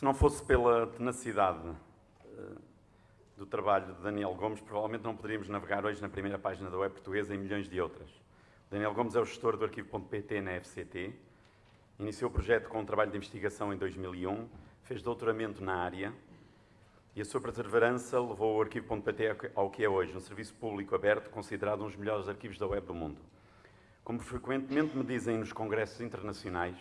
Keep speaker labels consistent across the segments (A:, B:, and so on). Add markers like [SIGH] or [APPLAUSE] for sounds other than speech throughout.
A: Se não fosse pela tenacidade uh, do trabalho de Daniel Gomes, provavelmente não poderíamos navegar hoje na primeira página da web portuguesa e milhões de outras. Daniel Gomes é o gestor do arquivo.pt na FCT, iniciou o projeto com um trabalho de investigação em 2001, fez doutoramento na área e a sua perseverança levou o arquivo.pt ao que é hoje, um serviço público aberto considerado um dos melhores arquivos da web do mundo. Como frequentemente me dizem nos congressos internacionais,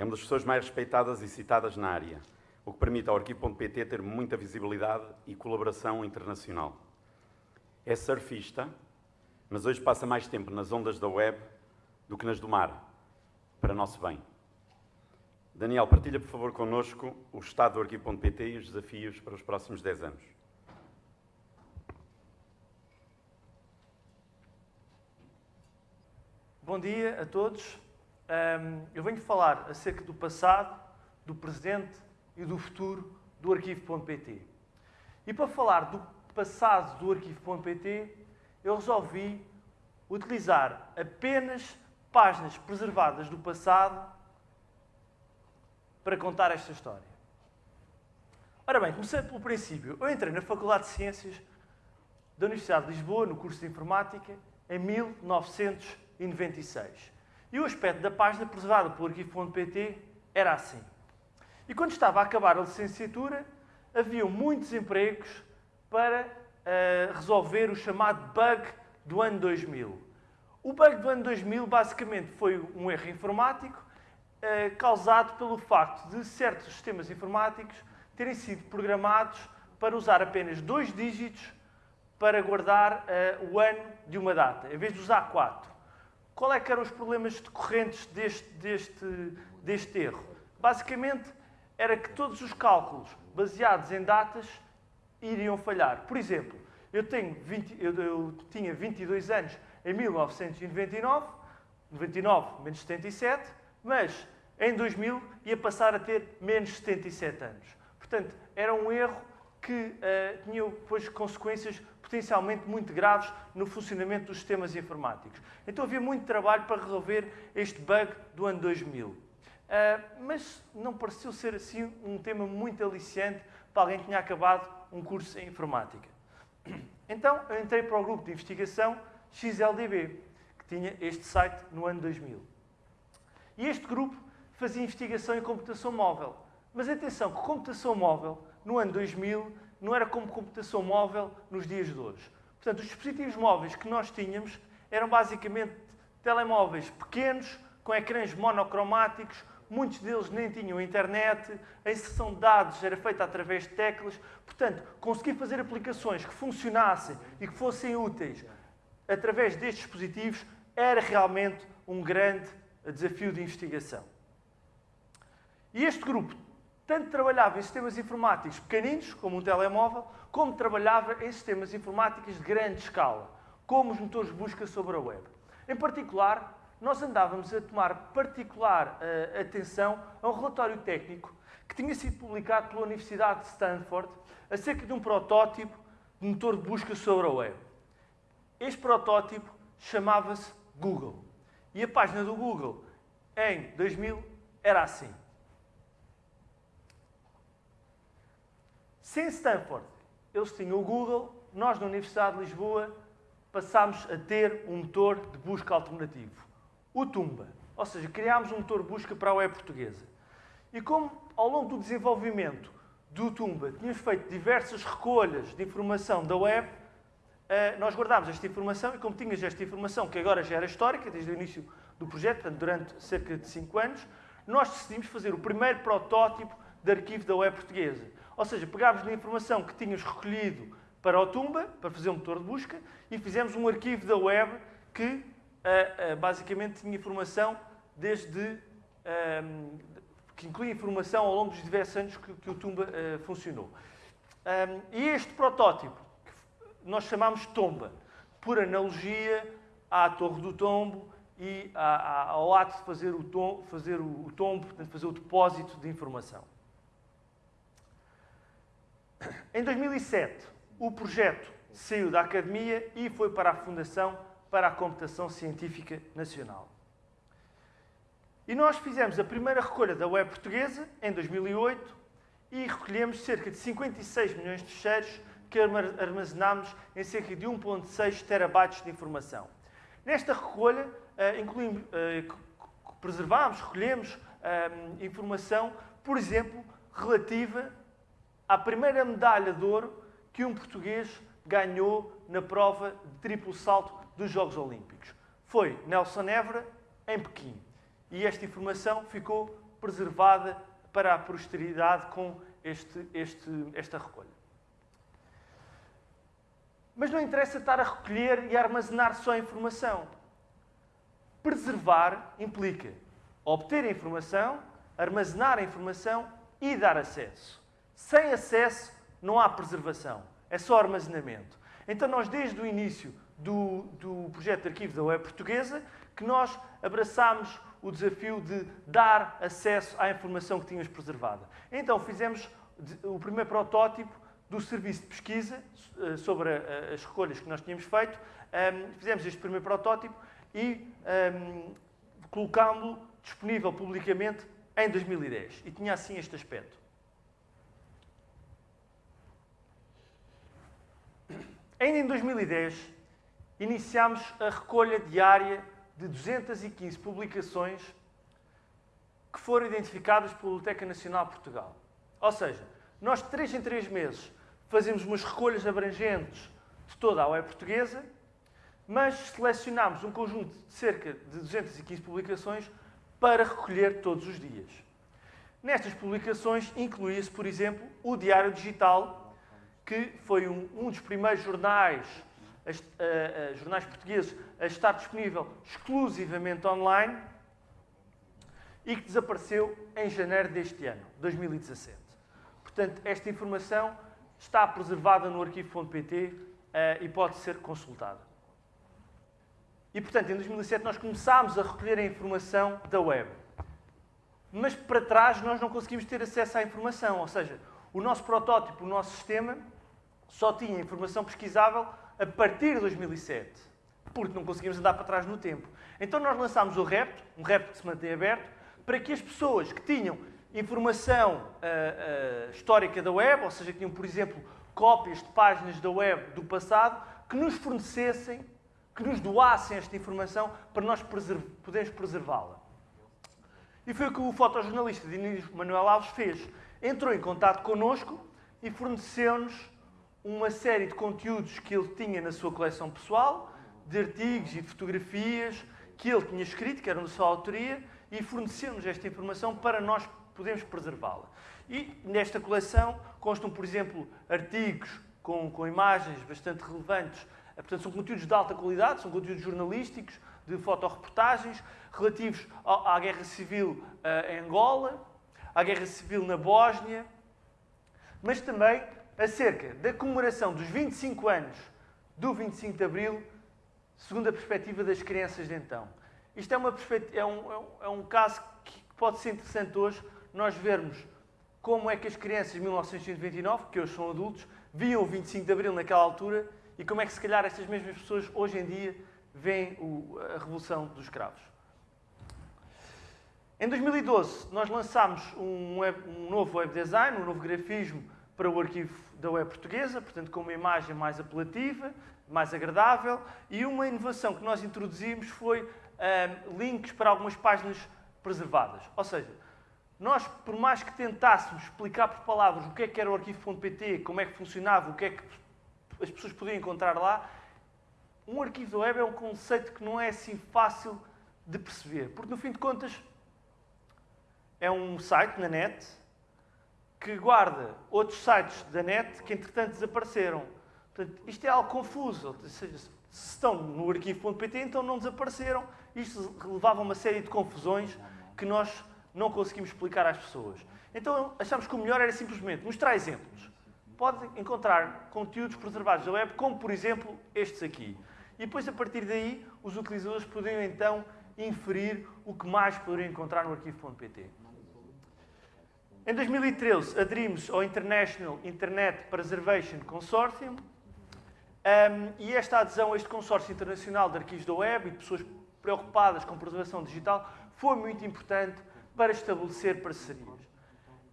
A: é uma das pessoas mais respeitadas e citadas na área, o que permite ao arquivo.pt ter muita visibilidade e colaboração internacional. É surfista, mas hoje passa mais tempo nas ondas da web do que nas do mar, para nosso bem. Daniel, partilha por favor connosco o estado do arquivo.pt e os desafios para os próximos 10 anos.
B: Bom dia a todos. Um, eu venho falar acerca do passado, do presente e do futuro do arquivo.pt. E para falar do passado do arquivo.pt, eu resolvi utilizar apenas páginas preservadas do passado para contar esta história. Ora bem, começando pelo princípio, eu entrei na Faculdade de Ciências da Universidade de Lisboa, no curso de Informática, em 1996. E o aspecto da página preservada pelo arquivo.pt era assim. E quando estava a acabar a licenciatura, havia muitos empregos para uh, resolver o chamado bug do ano 2000. O bug do ano 2000 basicamente foi um erro informático uh, causado pelo facto de certos sistemas informáticos terem sido programados para usar apenas dois dígitos para guardar uh, o ano de uma data, em vez de usar quatro. Qual é que eram os problemas decorrentes deste, deste, deste erro? Basicamente, era que todos os cálculos baseados em datas iriam falhar. Por exemplo, eu, tenho 20, eu, eu tinha 22 anos em 1999, 99 menos 77, mas em 2000 ia passar a ter menos 77 anos. Portanto, era um erro que uh, tinha depois consequências potencialmente muito graves no funcionamento dos sistemas informáticos. Então havia muito trabalho para resolver este bug do ano 2000. Uh, eh, mas não pareceu ser assim um tema muito aliciante para alguém que tinha acabado um curso em informática. [CLEARS THROAT] Então eu entrei para o grupo de investigação XLDB, que tinha este site no ano 2000. E este grupo fazia investigação em computação móvel. Mas atenção, que computação móvel no ano 2000 não era como computação móvel nos dias de hoje. Portanto, os dispositivos móveis que nós tínhamos eram basicamente telemóveis pequenos, com ecrãs monocromáticos, muitos deles nem tinham internet, a inserção de dados era feita através de teclas. Portanto, conseguir fazer aplicações que funcionassem e que fossem úteis através destes dispositivos era realmente um grande desafio de investigação. E este grupo tanto trabalhava em sistemas informáticos pequeninos, como um telemóvel, como trabalhava em sistemas informáticos de grande escala, como os motores de busca sobre a web. Em particular, nós andávamos a tomar particular uh, atenção a um relatório técnico que tinha sido publicado pela Universidade de Stanford acerca de um protótipo de motor de busca sobre a web. Este protótipo chamava-se Google. E a página do Google em 2000 era assim. Sem Stanford, eles tinham o Google, nós na Universidade de Lisboa passámos a ter um motor de busca alternativo, o Tumba. Ou seja, criámos um motor de busca para a web portuguesa. E como ao longo do desenvolvimento do Tumba tínhamos feito diversas recolhas de informação da web, eh, nós guardámos esta informação e como tínhamos esta informação, que agora já era histórica, desde o início do projeto, portanto, durante cerca de 5 anos, nós decidimos fazer o primeiro protótipo de arquivo da web portuguesa. Ou seja, pegámos na informação que tínhamos recolhido para o Tumba, para fazer um motor de busca, e fizemos um arquivo da web que uh, uh, basicamente tinha informação desde. Um, que inclui informação ao longo dos diversos anos que, o Tumba uh, funcionou. Um, e este protótipo, nós chamamos Tomba, por analogia à Torre do Tombo e ao ato de fazer o, tom, fazer o tombo, portanto, fazer o depósito de informação. Em 2007, o projeto saiu da academia e foi para a Fundação para a Computação Científica Nacional. E nós fizemos a primeira recolha da web portuguesa em 2008 e recolhemos cerca de 56 milhões de fecheiros que armazenámos em cerca de 1.6 terabytes de informação. Nesta recolha, uh, incluímos, uh, preservámos, recolhemos uh, informação, por exemplo, relativa à primeira medalha de ouro que um português ganhou na prova de triplo salto dos Jogos Olímpicos. Foi Nelson Évora, em Pequim. E esta informação ficou preservada para a posteridade com este, este, esta recolha. Mas não interessa estar a recolher e a armazenar só a informação. Preservar implica obter a informação, armazenar a informação e dar acesso. Sem acesso não há preservação, é só armazenamento. Então nós desde o início do, do projeto de arquivo da web portuguesa que nós abraçámos o desafio de dar acesso à informação que tínhamos preservada. Então fizemos o primeiro protótipo do serviço de pesquisa eh, sobre as recolhas que nós tínhamos feito. Fizemos este primeiro protótipo e colocámos-lo disponível publicamente em 2010. E tinha assim este aspecto. Ainda em 2010, iniciámos a recolha diária de 215 publicações que foram identificadas pela Biblioteca Nacional de Portugal. Ou seja, nós de 3 em 3 meses fazemos umas recolhas abrangentes de toda a web portuguesa, mas selecionámos um conjunto de cerca de 215 publicações para recolher todos os dias. Nestas publicações incluía-se, por exemplo, o Diário Digital, que foi um, um dos primeiros jornais, uh, uh, jornais portugueses a estar disponível exclusivamente online e que desapareceu em janeiro deste ano, 2017. Portanto, esta informação está preservada no arquivo.pt uh, eh, e pode ser consultada. E, portanto, em 2007 nós começámos a recolher a informação da web. Mas para trás nós não conseguimos ter acesso à informação, ou seja, o nosso protótipo, o nosso sistema, só tinha informação pesquisável a partir de 2007, porque não conseguimos andar para trás no tempo. Então nós lançámos o REPT, um REPT que se mantém aberto, para que as pessoas que tinham informação uh, uh, histórica da web, ou seja, que tinham, por exemplo, cópias de páginas da web do passado, que nos fornecessem que nos doassem esta informação para nós preserv podermos preservá-la. E foi o que o fotojornalista Diniz Manuel Alves fez. Entrou em contato connosco e forneceu-nos uma série de conteúdos que ele tinha na sua coleção pessoal, de artigos e de fotografias que ele tinha escrito, que eram de sua autoria, e forneceu-nos esta informação para nós podermos preservá-la. E nesta coleção constam, por exemplo, artigos com, com imagens bastante relevantes portanto, são conteúdos de alta qualidade, são conteúdos jornalísticos, de fotoreportagens, relativos à Guerra Civil eh, em Angola, à Guerra Civil na Bósnia, mas também acerca da comemoração dos 25 anos do 25 de Abril, segundo a perspectiva das crianças de então. Isto é, uma é, um, é, um, é um caso que pode ser interessante hoje nós vermos como é que as crianças de 1929, que hoje são adultos, viam o 25 de Abril naquela altura e como é que, se calhar, estas mesmas pessoas hoje em dia veem o, a revolução dos escravos. Em 2012, nós lançámos um, web, um, novo web design, um novo grafismo para o arquivo da web portuguesa, portanto, com uma imagem mais apelativa, mais agradável, e uma inovação que nós introduzimos foi um, links para algumas páginas preservadas. Ou seja, nós, por mais que tentássemos explicar por palavras o que é que era o arquivo.pt, como é que funcionava, o que é que as pessoas podiam encontrar lá. Um arquivo da web é um conceito que não é assim fácil de perceber, porque no fim de contas é um site na net que guarda outros sites da net que entretanto desapareceram. Portanto, isto é algo confuso. Ou seja, se estão no arquivo.pt, então não desapareceram. Isto levava a uma série de confusões que nós não conseguimos explicar às pessoas. Então achámos que o melhor era simplesmente mostrar exemplos pode encontrar conteúdos preservados da web, como por exemplo estes aqui. E depois, a partir daí, os utilizadores poderiam então inferir o que mais poderiam encontrar no arquivo.pt. Em 2013, aderimos ao International Internet Preservation Consortium um, e esta adesão a este consórcio internacional de arquivos da web e de pessoas preocupadas com preservação digital foi muito importante para estabelecer parcerias.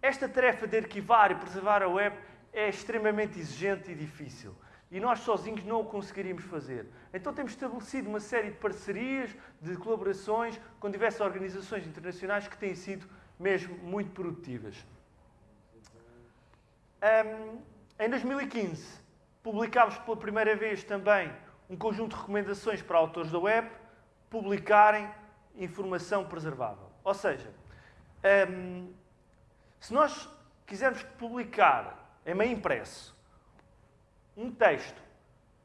B: esta tarefa de arquivar e preservar a web é extremamente exigente e difícil. E nós sozinhos não o conseguiríamos fazer. Então temos estabelecido uma série de parcerias, de colaborações com diversas organizações internacionais que têm sido mesmo muito produtivas. Um, em 2015, publicámos pela primeira vez também um conjunto de recomendações para autores da web publicarem informação preservável. Ou seja, um, se nós quisermos publicar em meio impresso um texto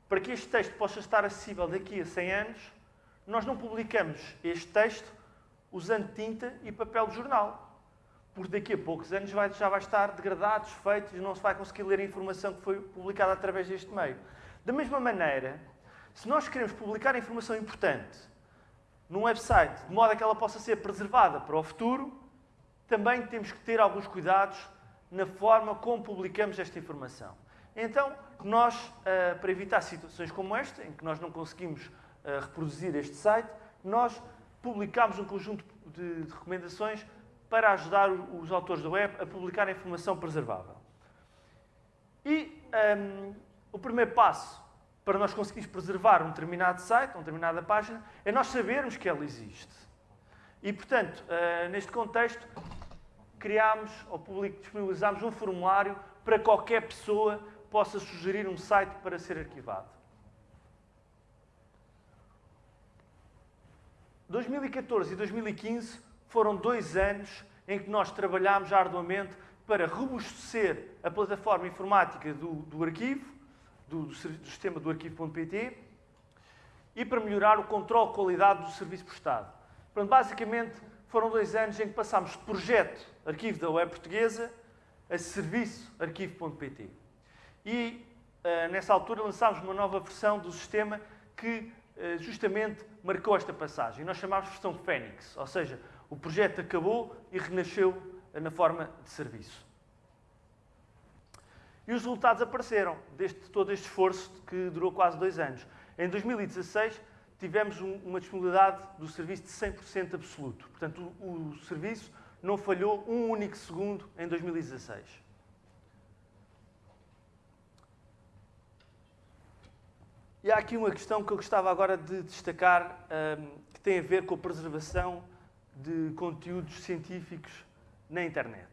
B: para que este texto possa estar acessível daqui a 100 anos, nós não publicamos este texto usando tinta e papel de jornal. Porque daqui a poucos anos vai, já vai estar degradado, desfeito não se vai conseguir ler a informação que foi publicada através deste meio. Da mesma maneira, se nós queremos publicar informação importante num website, de modo a que ela possa ser preservada para o futuro, também temos que ter alguns cuidados na forma como publicamos esta informação. Então, nós, uh, para evitar situações como esta, em que nós não conseguimos uh, reproduzir este site, nós publicamos um conjunto de recomendações para ajudar os autores da web a publicar informação preservável. E um, o primeiro passo para nós conseguirmos preservar um determinado site, uma determinada página, é nós sabermos que ela existe. E, portanto, uh, neste contexto, criámos ou disponibilizámos um formulário para qualquer pessoa possa sugerir um site para ser arquivado. 2014 e 2015 foram dois anos em que nós trabalhámos arduamente para robustecer a plataforma informática do, do arquivo, do, do, sistema do arquivo.pt, e para melhorar o controle de qualidade do serviço prestado. Portanto, basicamente, foram dois anos em que passámos de projeto arquivo da web portuguesa a serviço arquivo.pt. E uh, nessa altura lançámos uma nova versão do sistema que uh, justamente marcou esta passagem. Nós chamámos de versão Fênix, ou seja, o projeto acabou e renasceu na forma de serviço. E os resultados apareceram deste todo este esforço que durou quase dois anos. Em 2016 tivemos um, uma disponibilidade do serviço de 100% absoluto. Portanto, o, o serviço não falhou um único segundo em 2016. E há aqui uma questão que eu gostava agora de destacar, um, que tem a ver com a preservação de conteúdos científicos na internet.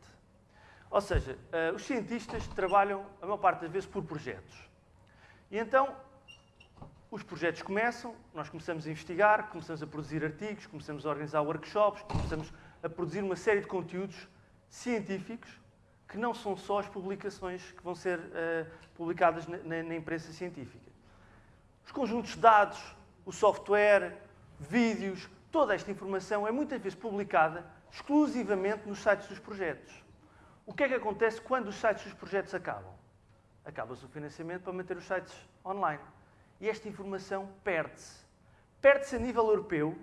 B: Ou seja, uh, os cientistas trabalham, a maior parte das vezes, por projetos. E então, os projetos começam, nós começamos a investigar, começamos a produzir artigos, começamos a organizar workshops, começamos a produzir uma série de conteúdos científicos que não são só as publicações que vão ser uh, publicadas na, na, na, imprensa científica. Os conjuntos de dados, o software, vídeos, toda esta informação é muitas vezes publicada exclusivamente nos sites dos projetos. O que é que acontece quando os sites dos projetos acabam? Acaba-se o financiamento para manter os sites online. E esta informação perde-se. Perde-se a nível europeu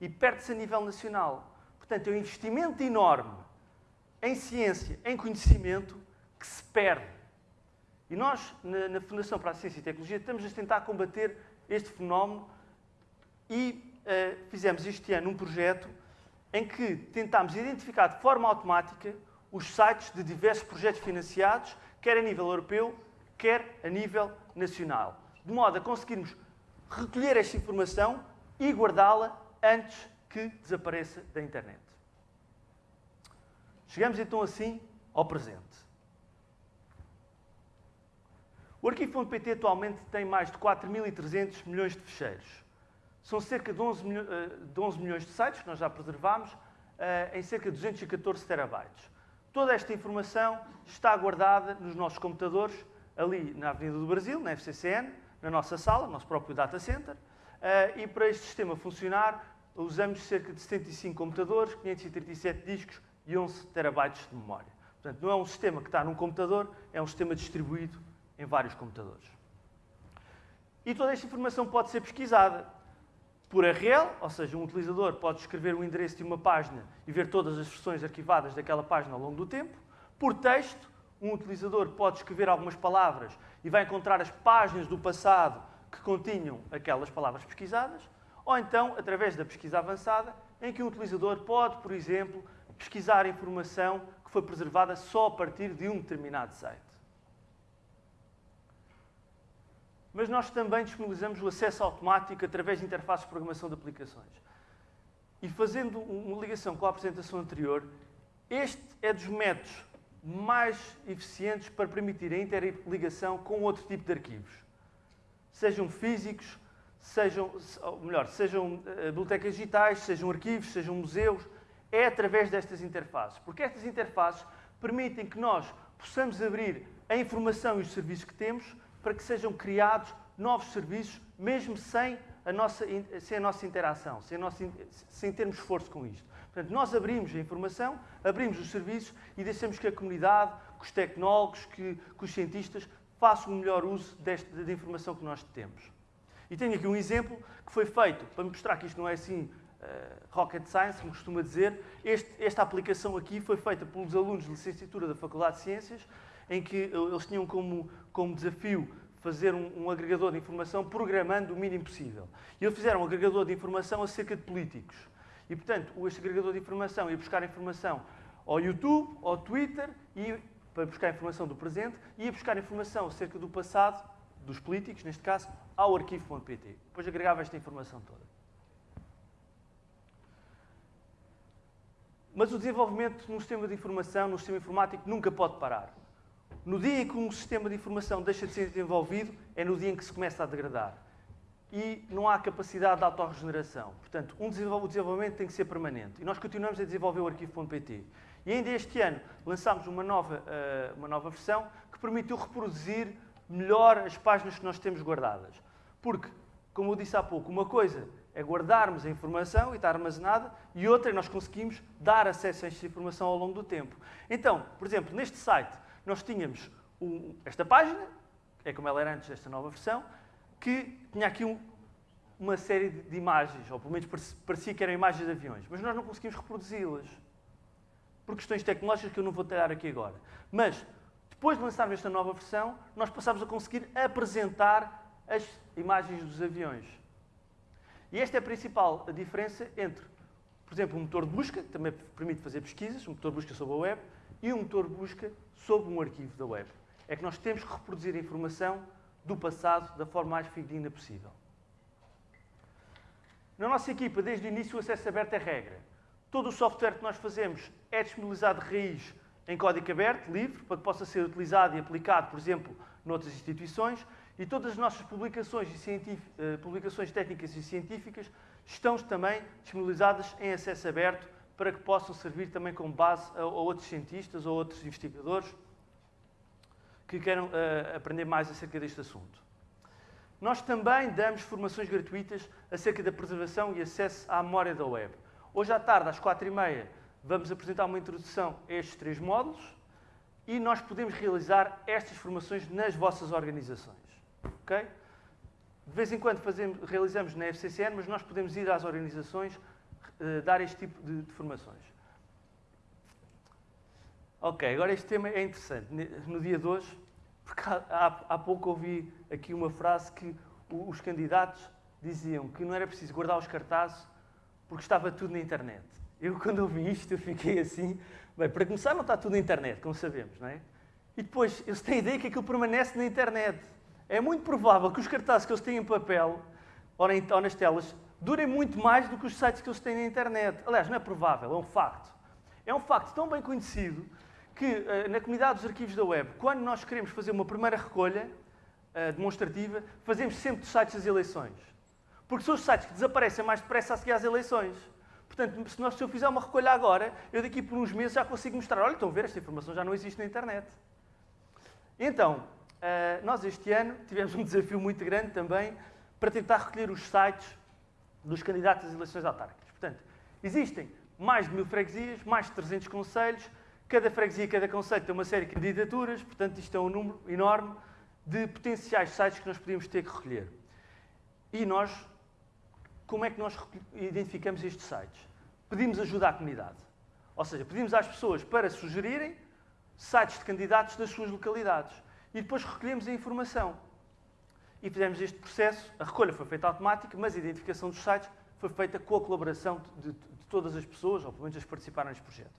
B: e perde-se a nível nacional. Portanto, é um investimento enorme em ciência, em conhecimento, que se perde. E nós, na, Fundação para a Ciência e Tecnologia, estamos a tentar combater este fenómeno e uh, fizemos este ano um projeto em que tentámos identificar de forma automática os sites de diversos projetos financiados, quer a nível europeu, quer a nível nacional. De modo a conseguirmos recolher esta informação e guardá-la antes que desapareça da internet. Chegamos então assim ao presente. O arquivo.pt atualmente tem mais de 4.300 milhões de fecheiros. São cerca de 11, milho, eh, de 11 milhões de sites que nós já preservamos eh, em cerca de 214 terabytes. Toda esta informação está guardada nos nossos computadores, ali na Avenida do Brasil, na FCCN, na nossa sala, no nosso próprio data center. Eh, e para este sistema funcionar, usamos cerca de 75 computadores, 537 discos e 11 terabytes de memória. Portanto, não é um sistema que está num computador, é um sistema distribuído em vários computadores. E toda esta informação pode ser pesquisada por URL, ou seja, um utilizador pode escrever o endereço de uma página e ver todas as versões arquivadas daquela página ao longo do tempo. Por texto, um utilizador pode escrever algumas palavras e vai encontrar as páginas do passado que continham aquelas palavras pesquisadas ou então através da pesquisa avançada, em que o utilizador pode, por exemplo, pesquisar informação que foi preservada só a partir de um determinado site. Mas nós também disponibilizamos o acesso automático através de interfaces de programação de aplicações. E fazendo uma ligação com a apresentação anterior, este é dos métodos mais eficientes para permitir a interligação com outro tipo de arquivos. Sejam físicos, sejam, melhor, sejam eh, bibliotecas digitais, sejam arquivos, sejam museus, é através destas interfaces. Porque estas interfaces permitem que nós possamos abrir a informação e os serviços que temos para que sejam criados novos serviços, mesmo sem a nossa, sem a nossa interação, sem, nossa, sem termos esforço com isto. Portanto, nós abrimos a informação, abrimos os serviços e deixamos que a comunidade, que os tecnólogos, que, que os cientistas façam o melhor uso desta, da informação que nós temos. E tenho aqui um exemplo que foi feito, para mostrar que isto não é assim uh, rocket science, como costuma dizer. Este, esta aplicação aqui foi feita pelos alunos de licenciatura da Faculdade de Ciências, em que eles tinham como, como desafio fazer um, um, agregador de informação programando o mínimo possível. E eles fizeram um agregador de informação acerca de políticos. E, portanto, este agregador de informação ia buscar informação ao YouTube, ao Twitter, e, para buscar informação do presente, ia buscar informação acerca do passado, dos políticos, neste caso, ao arquivo.pt. Depois agregava esta informação toda. Mas o desenvolvimento num sistema de informação, num sistema informático, nunca pode parar. No dia em que um sistema de informação deixa de ser desenvolvido, é no dia em que se começa a degradar. E não há capacidade de autorregeneração. Portanto, um o desenvolvimento tem que ser permanente. E nós continuamos a desenvolver o arquivo.pt. E ainda este ano lançámos uma nova, uh, uma nova versão que permitiu reproduzir melhor as páginas que nós temos guardadas. Porque, como eu disse há pouco, uma coisa é guardarmos a informação e está armazenada, e outra é nós conseguimos dar acesso a esta informação ao longo do tempo. Então, por exemplo, neste site, nós tínhamos um, esta página, é como ela era antes desta nova versão, que tinha aqui um, uma série de, imagens, ou pelo menos parecia que eram imagens de aviões, mas nós não conseguimos reproduzi-las. Por questões tecnológicas que eu não vou detalhar aqui agora. Mas, depois de lançarmos esta nova versão, nós passámos a conseguir apresentar as imagens dos aviões. E esta é a principal diferença entre, por exemplo, um motor de busca, que também permite fazer pesquisas, um motor de busca sobre a web, e um motor de busca sobre um arquivo da web. É que nós temos que reproduzir a informação do passado da forma mais fidedigna possível. Na nossa equipa, desde o início, o acesso aberto é regra. Todo o software que nós fazemos é disponibilizado de raiz em código aberto, livre, para que possa ser utilizado e aplicado, por exemplo, noutras instituições, e todas as nossas publicações, uh, publicações técnicas e científicas estão também disponibilizadas em acesso aberto para que possam servir também como base a, a outros cientistas ou outros investigadores que queiram uh, aprender mais acerca deste assunto. Nós também damos formações gratuitas acerca da preservação e acesso à memória da web. Hoje à tarde, às quatro e meia, vamos apresentar uma introdução a estes três módulos e nós podemos realizar estas formações nas vossas organizações. Okay? De vez em quando fazemos, realizamos na FCCN, mas nós podemos ir às organizações uh, dar este tipo de, de, formações. Ok, agora este tema é interessante. No dia de hoje, porque há, há pouco ouvi aqui uma frase que os candidatos diziam que não era preciso guardar os cartazes porque estava tudo na internet. Eu, quando ouvi isto, eu fiquei assim. Bem, para começar, não está tudo na internet, como sabemos, não é? E depois, eles têm a ideia que aquilo permanece na internet. É muito provável que os cartazes que eles têm em papel ou nas telas durem muito mais do que os sites que eles têm na internet. Aliás, não é provável, é um facto. É um facto tão bem conhecido que uh, na comunidade dos arquivos da web, quando nós queremos fazer uma primeira recolha uh, demonstrativa, fazemos sempre dos sites das eleições. Porque são os sites que desaparecem mais depressa a seguir às eleições. Portanto, se, nós, se eu fizer uma recolha agora, eu daqui por uns meses já consigo mostrar, olha, estão a ver, esta informação já não existe na internet. Então, uh, nós este ano tivemos um desafio muito grande também para tentar recolher os sites dos candidatos às eleições autárquicas. Portanto, existem mais de mil freguesias, mais de 300 conselhos, cada freguesia, cada conselho tem uma série de candidaturas, portanto, isto é um número enorme de potenciais sites que nós podíamos ter que recolher. E nós, como é que nós identificamos estes sites? Pedimos ajuda à comunidade. Ou seja, pedimos às pessoas para sugerirem sites de candidatos das suas localidades. E depois recolhemos a informação e fizemos este processo. A recolha foi feita automática, mas a identificação dos sites foi feita com a colaboração de, de, todas as pessoas, ou pelo menos as que participaram neste projeto.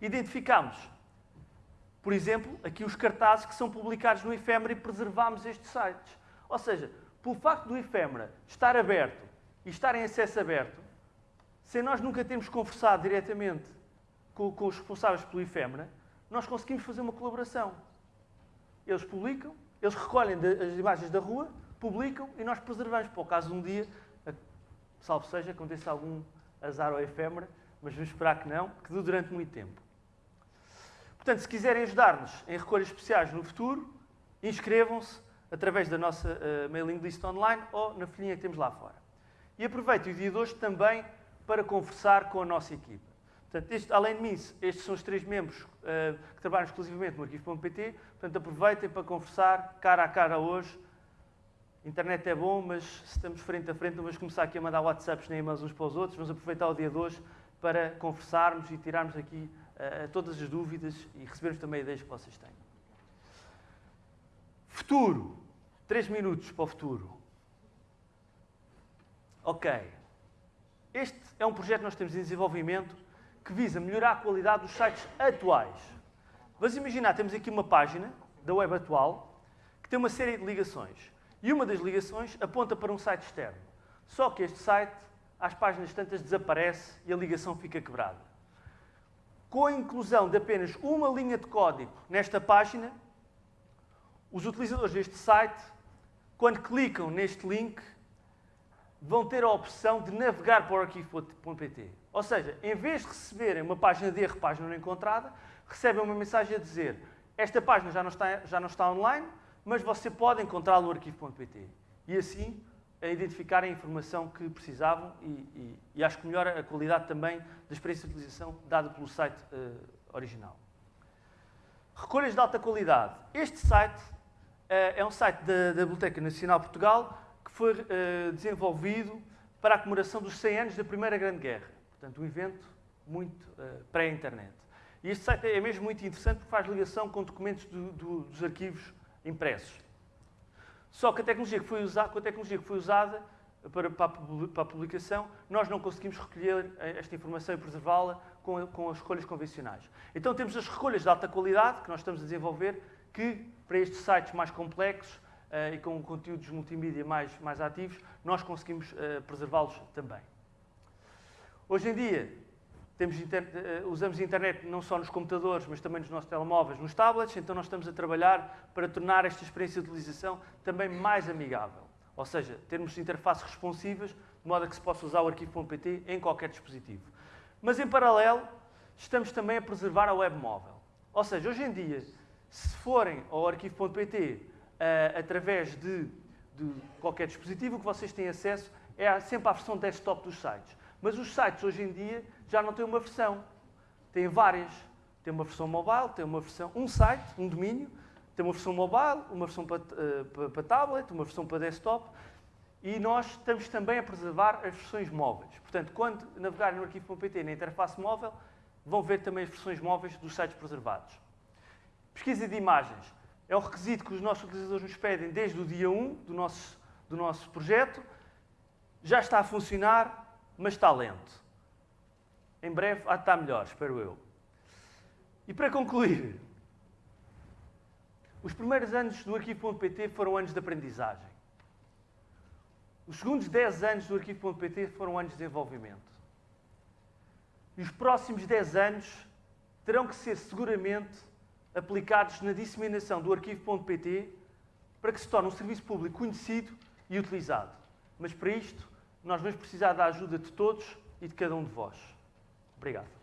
B: Identificámos Por exemplo, aqui os cartazes que são publicados no efêmera e preservámos estes sites. Ou seja, pelo facto do efêmera estar aberto e estar em acesso aberto, sem nós nunca termos conversado diretamente com, com os responsáveis pelo efêmera, nós conseguimos fazer uma colaboração. Eles publicam, eles recolhem as imagens da rua, publicam e nós preservamos. Para o caso um dia, salvo seja, aconteça algum azar ou efêmera, mas vamos esperar que não, que dure durante muito tempo. Portanto, se quiserem ajudar-nos em recolhas especiais no futuro, inscrevam-se através da nossa uh, mailing list online ou na folhinha que temos lá fora. E aproveitem o dia de hoje também para conversar com a nossa equipa. Portanto, este, além de mim, estes são os três membros uh, que trabalham exclusivamente no arquivo.pt. Portanto, aproveitem para conversar cara a cara hoje. Internet é bom, mas se estamos frente a frente, não vamos começar aqui a mandar WhatsApps nem e-mails uns para os outros. Vamos aproveitar o dia de hoje para conversarmos e tirarmos aqui uh, todas as dúvidas e recebermos também ideias que vocês têm. Futuro. Três minutos para o futuro. Ok. Este é um projeto que nós temos em desenvolvimento que visa melhorar a qualidade dos sites atuais. Vamos imaginar, temos aqui uma página da web atual que tem uma série de ligações. E uma das ligações aponta para um site externo. Só que este site, às páginas tantas, desaparece e a ligação fica quebrada. Com a inclusão de apenas uma linha de código nesta página, os utilizadores deste site, quando clicam neste link, vão ter a opção de navegar para o arquivo.pt. Ou seja, em vez de receberem uma página de erro, página não encontrada, recebem uma mensagem a dizer esta página já não está, já não está online, mas você pode encontrá-la no arquivo.pt. E assim, a identificar a informação que precisavam e, e, e, acho que melhora a qualidade também da experiência de utilização dada pelo site uh, original. Recolhas de alta qualidade. Este site uh, é um site da, da Biblioteca Nacional de Portugal que foi uh, desenvolvido para a comemoração dos 100 anos da Primeira Grande Guerra. Portanto, um evento muito uh, pré-internet. E este site é mesmo muito interessante porque faz ligação com documentos do, do, dos arquivos impressos. Só que a tecnologia que foi usada, com a tecnologia que foi usada para, para, a publicação, nós não conseguimos recolher eh, esta informação e preservá-la com, com, as recolhas convencionais. Então temos as recolhas de alta qualidade que nós estamos a desenvolver, que para estes sites mais complexos uh, e com conteúdos multimídia mais, mais ativos, nós conseguimos uh, preservá-los também. Hoje em dia, inter... Eh, usamos a internet não só nos computadores, mas também nos nossos telemóveis, nos tablets, então nós estamos a trabalhar para tornar esta experiência de utilização também mais amigável. Ou seja, termos interfaces responsivas, de modo a que se possa usar o arquivo.pt em qualquer dispositivo. Mas, em paralelo, estamos também a preservar a web móvel. Ou seja, hoje em dia, se forem ao arquivo.pt uh, eh, através de, de qualquer dispositivo, o que vocês têm acesso é sempre à versão desktop dos sites. Mas os sites hoje em dia já não têm uma versão, têm várias. Tem uma versão mobile, tem uma versão, um site, um domínio, tem uma versão mobile, uma versão para, para, para tablet, uma versão para desktop e nós estamos também a preservar as versões móveis. Portanto, quando navegarem no arquivo.pt na interface móvel, vão ver também as versões móveis dos sites preservados. Pesquisa de imagens. É um requisito que os nossos utilizadores nos pedem desde o dia 1 do nosso, do nosso projeto. Já está a funcionar, mas está lento. Em breve há de estar melhor, espero eu. E para concluir, os primeiros anos do arquivo.pt foram anos de aprendizagem. Os segundos 10 anos do arquivo.pt foram anos de desenvolvimento. E os próximos 10 anos terão que ser seguramente aplicados na disseminação do arquivo.pt para que se torne um serviço público conhecido e utilizado. Mas para isto nós vamos precisar da ajuda de todos e de cada um de vós. Obrigado.